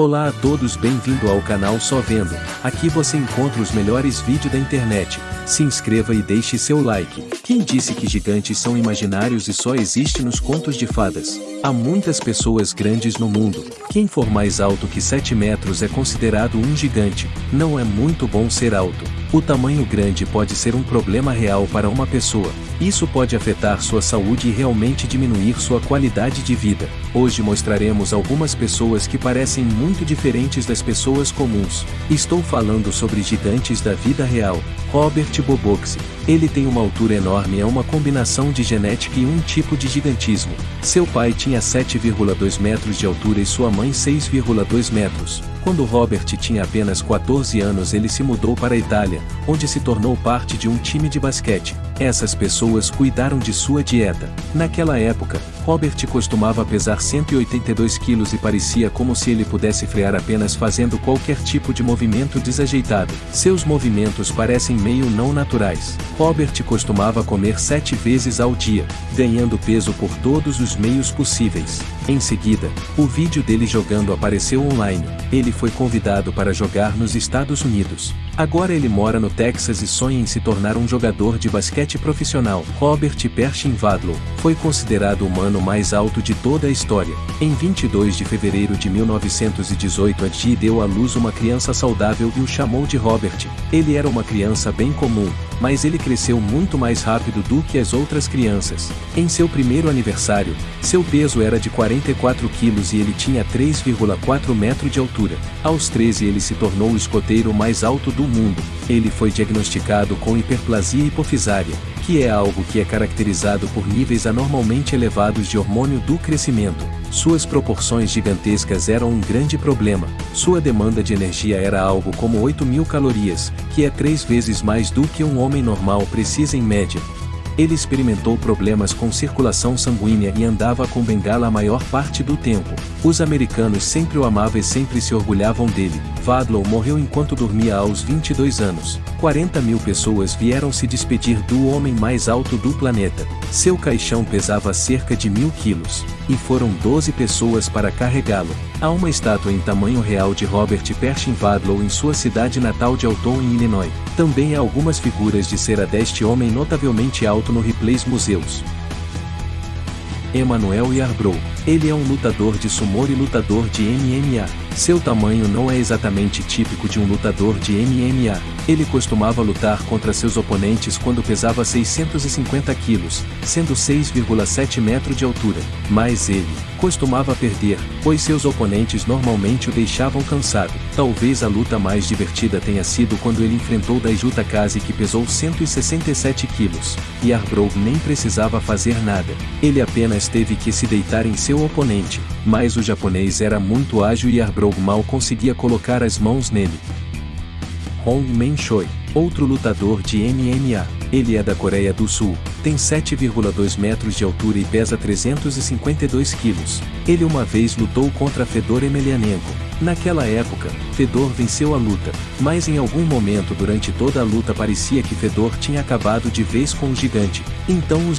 Olá a todos bem-vindo ao canal Só Vendo, aqui você encontra os melhores vídeos da internet, se inscreva e deixe seu like. Quem disse que gigantes são imaginários e só existe nos contos de fadas? Há muitas pessoas grandes no mundo, quem for mais alto que 7 metros é considerado um gigante, não é muito bom ser alto. O tamanho grande pode ser um problema real para uma pessoa, isso pode afetar sua saúde e realmente diminuir sua qualidade de vida. Hoje mostraremos algumas pessoas que parecem muito diferentes das pessoas comuns. Estou falando sobre gigantes da vida real. Robert Boboxi. Ele tem uma altura enorme é uma combinação de genética e um tipo de gigantismo. Seu pai tinha 7,2 metros de altura e sua mãe 6,2 metros. Quando Robert tinha apenas 14 anos ele se mudou para a Itália, onde se tornou parte de um time de basquete. Essas pessoas cuidaram de sua dieta. Naquela época, Robert costumava pesar 182 quilos e parecia como se ele pudesse frear apenas fazendo qualquer tipo de movimento desajeitado. Seus movimentos parecem meio não naturais. Robert costumava comer sete vezes ao dia, ganhando peso por todos os meios possíveis. Em seguida, o vídeo dele jogando apareceu online. Ele foi convidado para jogar nos Estados Unidos. Agora ele mora no Texas e sonha em se tornar um jogador de basquete profissional. Robert Pershing Vadlow foi considerado o humano mais alto de toda a história. Em 22 de fevereiro de 1918 a deu à luz uma criança saudável e o chamou de Robert. Ele era uma criança bem comum, mas ele cresceu muito mais rápido do que as outras crianças. Em seu primeiro aniversário, seu peso era de 44 quilos e ele tinha 3,4 metros de altura. Aos 13 ele se tornou o escoteiro mais alto do mundo. Ele foi diagnosticado com hiperplasia hipofisária, que é algo que é caracterizado por níveis anormalmente elevados de hormônio do crescimento. Suas proporções gigantescas eram um grande problema. Sua demanda de energia era algo como 8 mil calorias, que é três vezes mais do que um homem normal precisa em média. Ele experimentou problemas com circulação sanguínea e andava com bengala a maior parte do tempo. Os americanos sempre o amavam e sempre se orgulhavam dele. Vadlow morreu enquanto dormia aos 22 anos. 40 mil pessoas vieram se despedir do homem mais alto do planeta. Seu caixão pesava cerca de mil quilos, e foram 12 pessoas para carregá-lo. Há uma estátua em tamanho real de Robert Pershing Vadlow em sua cidade natal de Alton, em Illinois. Também há algumas figuras de cera deste homem notavelmente alto no Ripley's Museus. Emmanuel Yarbrough. Ele é um lutador de sumo e lutador de MMA. Seu tamanho não é exatamente típico de um lutador de MMA. Ele costumava lutar contra seus oponentes quando pesava 650 quilos, sendo 6,7 metros de altura. Mas ele costumava perder, pois seus oponentes normalmente o deixavam cansado. Talvez a luta mais divertida tenha sido quando ele enfrentou Daiju Takase que pesou 167 quilos, e Arbrough nem precisava fazer nada. Ele apenas teve que se deitar em seu oponente, mas o japonês era muito ágil e Arbrough mal conseguia colocar as mãos nele. Hong Men Choi, outro lutador de MMA. Ele é da Coreia do Sul, tem 7,2 metros de altura e pesa 352 quilos. Ele uma vez lutou contra Fedor Emelianenko. Naquela época, Fedor venceu a luta, mas em algum momento durante toda a luta parecia que Fedor tinha acabado de vez com o gigante. Então os